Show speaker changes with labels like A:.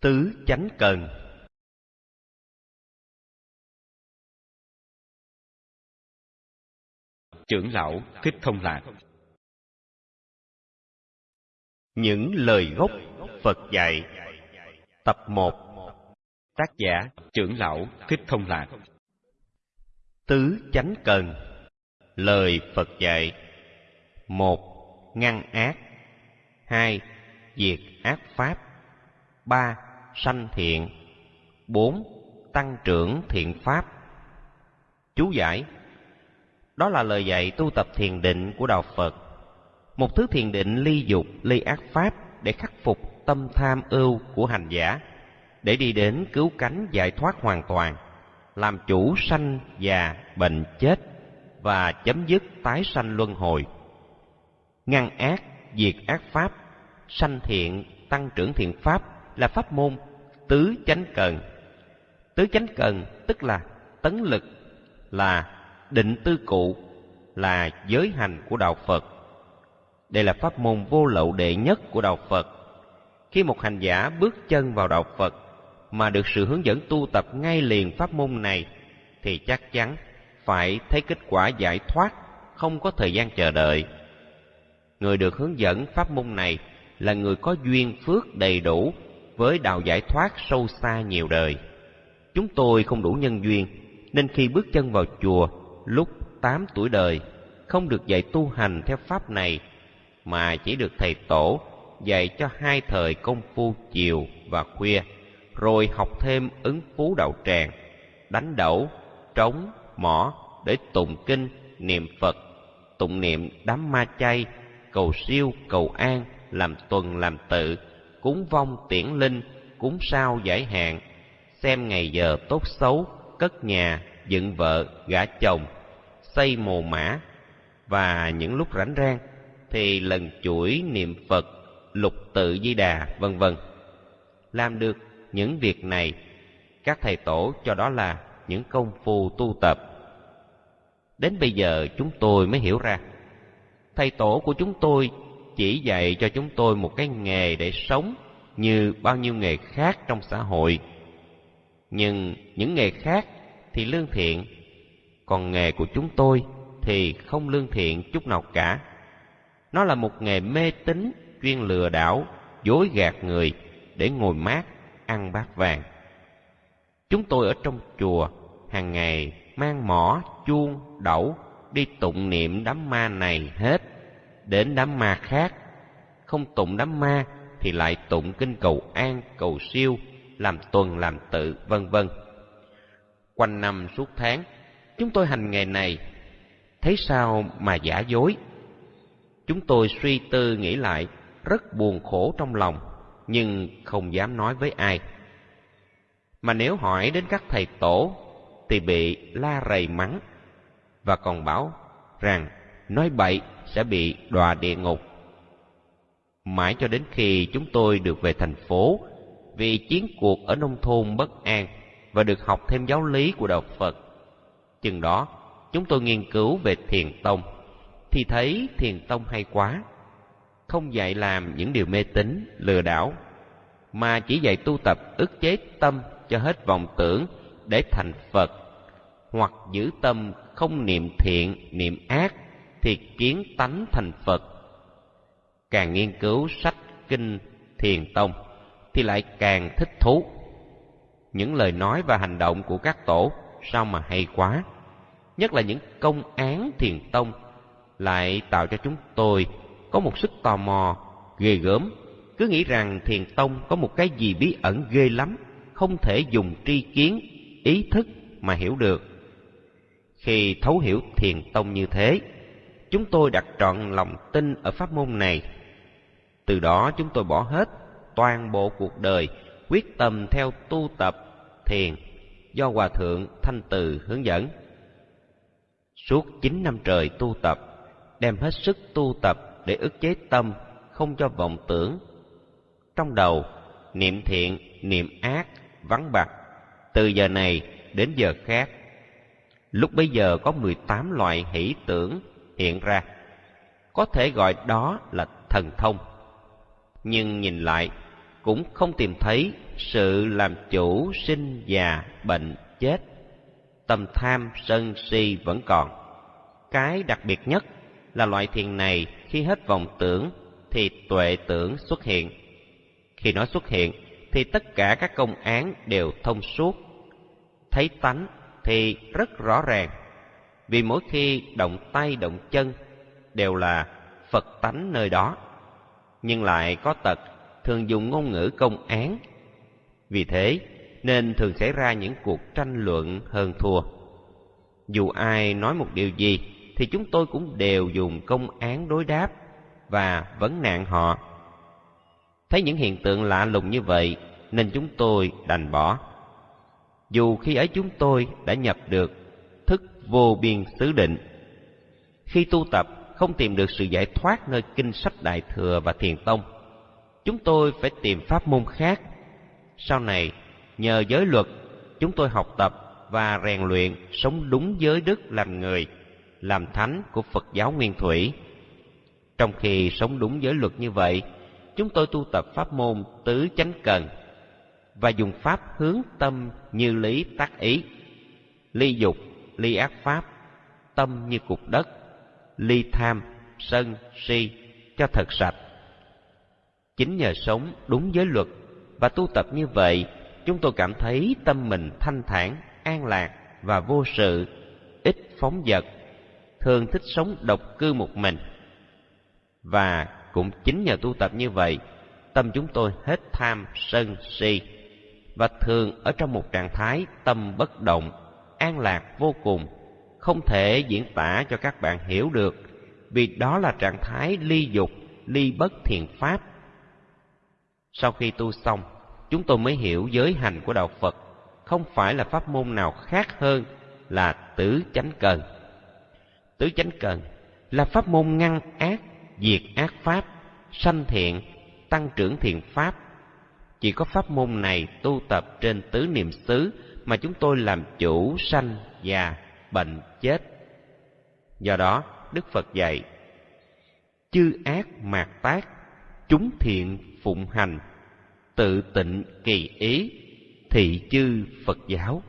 A: Tứ chánh cần.
B: Trưởng lão Thích Thông Lạc.
A: Những lời gốc Phật dạy. Tập 1 Tác giả
B: Trưởng lão Thích Thông Lạc.
A: Tứ chánh cần. Lời Phật dạy. Một Ngăn ác. Hai Diệt ác pháp. Ba Sanh thiện. Bốn Tăng trưởng thiện pháp. Chú giải. Đó là lời dạy tu tập thiền định của Đạo Phật. Một thứ thiền định ly dục, ly ác pháp Để khắc phục tâm tham ưu của hành giả Để đi đến cứu cánh giải thoát hoàn toàn Làm chủ sanh, già, bệnh, chết Và chấm dứt tái sanh luân hồi. Ngăn ác, diệt ác pháp Sanh thiện, tăng trưởng thiện pháp là pháp môn tứ chánh cần. Tứ chánh cần tức là tấn lực, là định tư cụ, là giới hành của đạo Phật. Đây là pháp môn vô lậu đệ nhất của đạo Phật. Khi một hành giả bước chân vào đạo Phật mà được sự hướng dẫn tu tập ngay liền pháp môn này thì chắc chắn phải thấy kết quả giải thoát, không có thời gian chờ đợi. Người được hướng dẫn pháp môn này là người có duyên phước đầy đủ với đạo giải thoát sâu xa nhiều đời. Chúng tôi không đủ nhân duyên, nên khi bước chân vào chùa lúc 8 tuổi đời, không được dạy tu hành theo pháp này, mà chỉ được thầy tổ dạy cho hai thời công phu chiều và khuya, rồi học thêm ứng phú đạo tràng, đánh đẩu, trống, mỏ để tụng kinh, niệm Phật, tụng niệm đám ma chay, cầu siêu, cầu an, làm tuần làm tự, cúng vong tiễn linh, cúng sao giải hạn, xem ngày giờ tốt xấu, cất nhà, dựng vợ, gả chồng, xây mồ mã, và những lúc rảnh rang thì lần chuỗi niệm Phật, lục tự di đà, vân vân. Làm được những việc này, các thầy tổ cho đó là những công phu tu tập. Đến bây giờ chúng tôi mới hiểu ra, thầy tổ của chúng tôi chỉ dạy cho chúng tôi một cái nghề để sống như bao nhiêu nghề khác trong xã hội. Nhưng những nghề khác thì lương thiện, còn nghề của chúng tôi thì không lương thiện chút nào cả. Nó là một nghề mê tín, chuyên lừa đảo, dối gạt người để ngồi mát, ăn bát vàng. Chúng tôi ở trong chùa hàng ngày mang mỏ, chuông, đẩu đi tụng niệm đám ma này hết đến đám ma khác. Không tụng đám ma thì lại tụng kinh cầu an, cầu siêu, làm tuần làm tự, vân vân. Quanh năm suốt tháng, chúng tôi hành nghề này, thấy sao mà giả dối. Chúng tôi suy tư nghĩ lại, rất buồn khổ trong lòng, nhưng không dám nói với ai. Mà nếu hỏi đến các thầy tổ, thì bị la rầy mắng, và còn bảo rằng nói bậy sẽ bị đọa địa ngục. Mãi cho đến khi chúng tôi được về thành phố, vì chiến cuộc ở nông thôn bất an và được học thêm giáo lý của đạo Phật. Chừng đó, chúng tôi nghiên cứu về thiền tông, thì thấy thiền tông hay quá. Không dạy làm những điều mê tín, lừa đảo, mà chỉ dạy tu tập ức chế tâm cho hết vọng tưởng để thành Phật, hoặc giữ tâm không niệm thiện, niệm ác thì kiến tánh thành Phật. Càng nghiên cứu sách kinh thiền tông thì lại càng thích thú. Những lời nói và hành động của các tổ sao mà hay quá. Nhất là những công án thiền tông lại tạo cho chúng tôi có một sức tò mò, ghê gớm, cứ nghĩ rằng thiền tông có một cái gì bí ẩn ghê lắm, không thể dùng tri kiến, ý thức mà hiểu được. Khi thấu hiểu thiền tông như thế, chúng tôi đặt trọn lòng tin ở pháp môn này. Từ đó chúng tôi bỏ hết toàn bộ cuộc đời quyết tâm theo tu tập thiền do Hòa Thượng Thanh Từ hướng dẫn. Suốt chín năm trời tu tập, đem hết sức tu tập để ức chế tâm, không cho vọng tưởng. Trong đầu, niệm thiện, niệm ác, vắng bạc từ giờ này đến giờ khác. Lúc bấy giờ có 18 loại hỷ tưởng hiện ra. Có thể gọi đó là thần thông. Nhưng nhìn lại, cũng không tìm thấy sự làm chủ sinh già bệnh chết. Tâm tham sân si vẫn còn. Cái đặc biệt nhất là loại thiền này khi hết vọng tưởng thì tuệ tưởng xuất hiện. Khi nó xuất hiện thì tất cả các công án đều thông suốt. Thấy tánh thì rất rõ ràng vì mỗi khi động tay động chân đều là phật tánh nơi đó. Nhưng lại có tật, thường dùng ngôn ngữ công án. Vì thế, nên thường xảy ra những cuộc tranh luận hơn thua. Dù ai nói một điều gì, thì chúng tôi cũng đều dùng công án đối đáp và vấn nạn họ. Thấy những hiện tượng lạ lùng như vậy, nên chúng tôi đành bỏ. Dù khi ấy chúng tôi đã nhập được vô biên xứ định. Khi tu tập, không tìm được sự giải thoát nơi kinh sách đại thừa và thiền tông, chúng tôi phải tìm pháp môn khác. Sau này, nhờ giới luật, chúng tôi học tập và rèn luyện sống đúng giới đức làm người, làm thánh của phật giáo nguyên thủy. Trong khi sống đúng giới luật như vậy, chúng tôi tu tập pháp môn tứ chánh cần và dùng pháp hướng tâm như lý tác ý, ly dục ly ác pháp, tâm như cục đất, ly tham, sân, si, cho thật sạch. Chính nhờ sống đúng giới luật và tu tập như vậy, chúng tôi cảm thấy tâm mình thanh thản, an lạc và vô sự, ít phóng dật, thường thích sống độc cư một mình. Và cũng chính nhờ tu tập như vậy, tâm chúng tôi hết tham, sân, si và thường ở trong một trạng thái tâm bất động an lạc vô cùng, không thể diễn tả cho các bạn hiểu được, vì đó là trạng thái ly dục, ly bất thiện pháp. Sau khi tu xong, chúng tôi mới hiểu giới hành của đạo phật không phải là pháp môn nào khác hơn là tứ chánh cần. Tứ chánh cần là pháp môn ngăn ác, diệt ác pháp, sanh thiện, tăng trưởng thiện pháp. Chỉ có pháp môn này tu tập trên tứ niệm xứ mà chúng tôi làm chủ sanh già bệnh chết. Do đó, đức phật dạy, chư ác mạt tác, chúng thiện phụng hành, tự tịnh kỳ ý thị chư phật giáo.